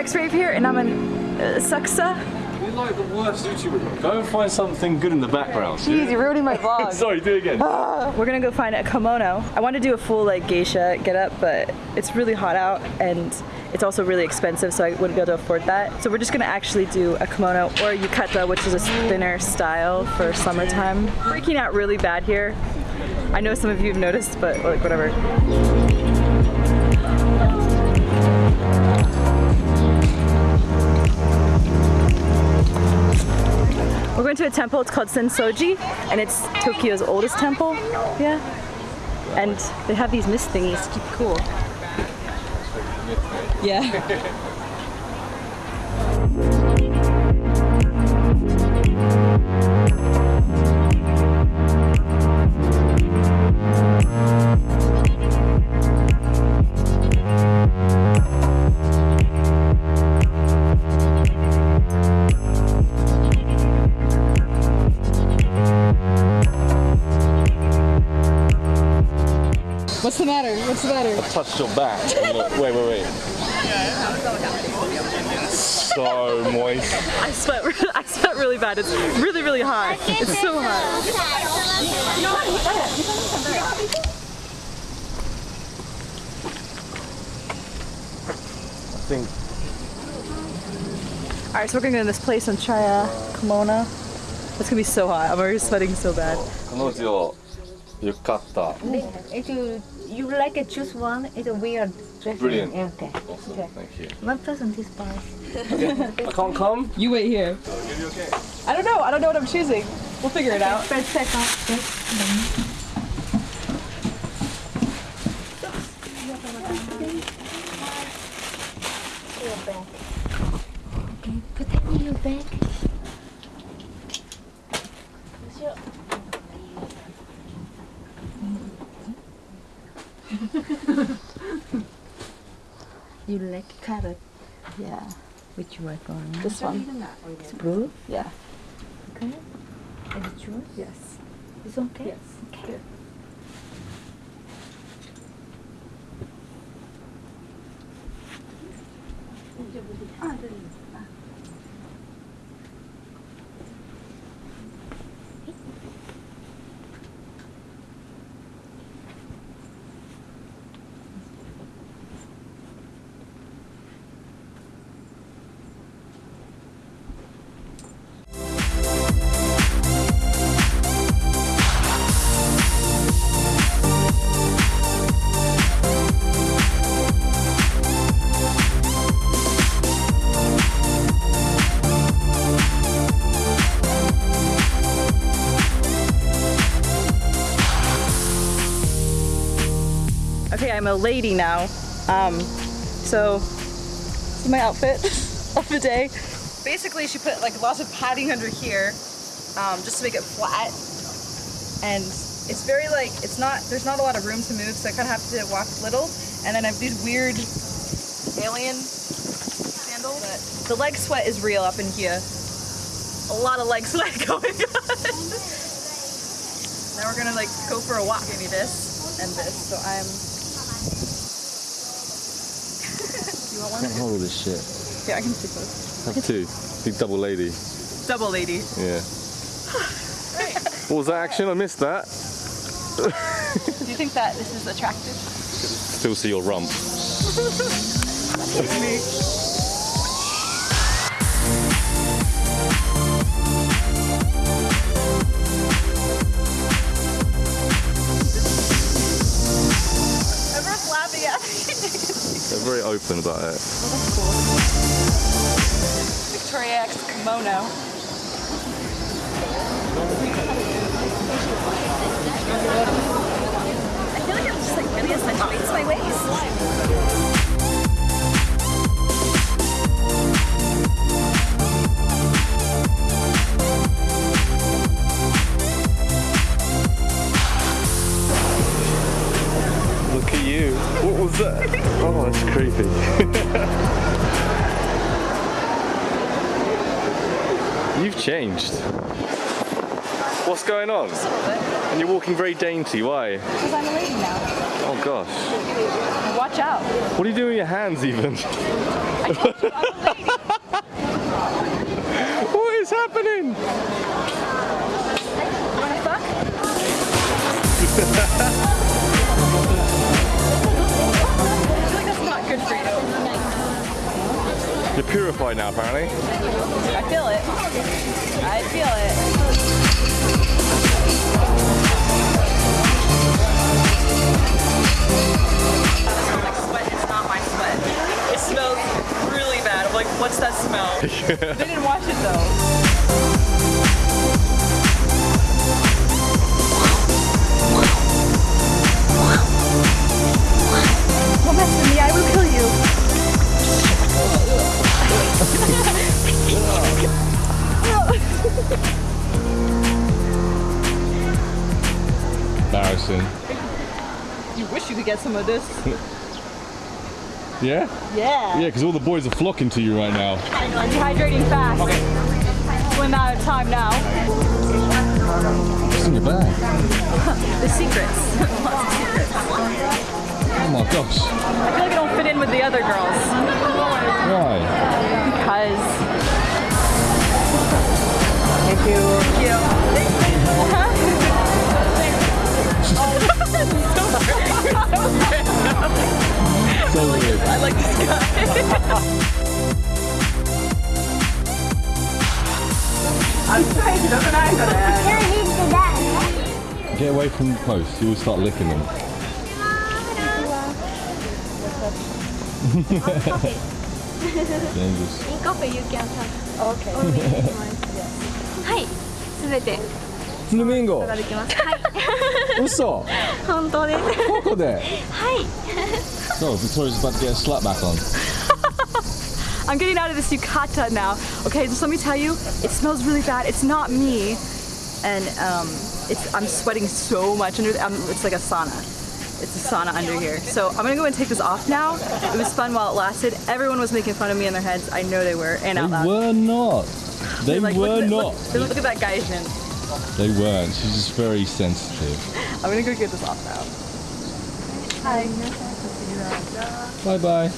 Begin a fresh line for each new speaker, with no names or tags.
X Rave here, and I'm in uh, Asakusa.
You're like the worst YouTuber. Go and find something good in the background.
Jeez, you're ruining my vlog.
Sorry, do it again.
We're gonna go find a kimono. I want to do a full like geisha get up, but it's really hot out and it's also really expensive, so I wouldn't be able to afford that. So we're just gonna actually do a kimono or yukata, which is a thinner style for summertime. Freaking out really bad here. I know some of you have noticed, but like whatever. We're going to a temple, it's called Sensoji, and it's Tokyo's oldest temple. Yeah. And they have these mist thingies to keep cool. Yeah. the matter? What's the matter?
Touched your back. and look- Wait, wait, wait. So moist.
I sweat. re- I sweat really bad. It's really, really hot. It's so hot.
I think
All right, so we're gonna go to this place and try a kimono. It's gonna be so hot. I'm already sweating so bad.
彼女よかった。
If you you like to choose one, it's a weird dress.
Brilliant.
Yeah, okay.
Awesome. Thank you.
One person this price.
I can't come.
You wait here. I don't know. I don't know what I'm choosing. We'll figure it out.
First, second, yes. Your bag. Okay, put it in your bag. You like carrot?
Yeah.
Which one? one?
This one.
It's blue.
Yeah.
Okay. And it's yours?
Yes.
It's okay?
Yes.
Okay.
Okay, I'm a lady now. Um, so this is my outfit of the day. Basically, she put like lots of padding under here, um, just to make it flat. And it's very like it's not there's not a lot of room to move, so I kind of have to walk little. And then I have these weird alien sandals. But the leg sweat is real up in here. A lot of leg sweat going on. now we're gonna like go for a walk. Give me this and this. So I'm. One?
Can't hold this shit.
Yeah, I can take those.
Have two. Big double lady.
Double lady.
Yeah. what was that action? I missed that.
Do you think that this is attractive?
Still see your rump. open about it.
That's cool. Victoria X kimono.
Look at you. What was that? Oh, that's creepy. You've changed. What's going on?
Just a little bit.
And you're walking very dainty. Why?
Because I'm a lady now.
Oh gosh.
Watch out.
What are you doing with your hands even?
I
What is happening?
Wanna fuck?
You're purified now, apparently.
I feel it. I feel it. Like sweat is not my sweat. It smells really bad. I'm like, what's that smell? they didn't wash it though. You wish you could get some of this.
Yeah?
Yeah.
Yeah, because all the boys are flocking to you right now.
I'm Dehydrating fast. Swim out of time now.
What's in your bag?
The secrets.
Oh my gosh.
I feel like I don't fit in with the other girls.
Why?
Because. Thank you. Thank
So weird.
I like this guy.
Get away from the post. You will start licking them. Dangerous.
In coffee you can have. Okay. い。すべて
Flamingo.
できます。はい。
嘘
本当です。
ここで
はい。
No, Victoria's about to get a slap back on.
I'm getting out of this yukata now. Okay, just let me tell you, it smells really bad. It's not me, and um, it's I'm sweating so much under. Um, it's like a sauna. It's a sauna under here. So I'm gonna go and take this off now. It was fun while it lasted. Everyone was making fun of me in their heads. I know they were, and
They
out loud.
were not. They
like,
were
look,
not.
Look, look, look at that Gaijin.
They weren't. She's just very sensitive.
I'm gonna go get this off now.
Bye bye.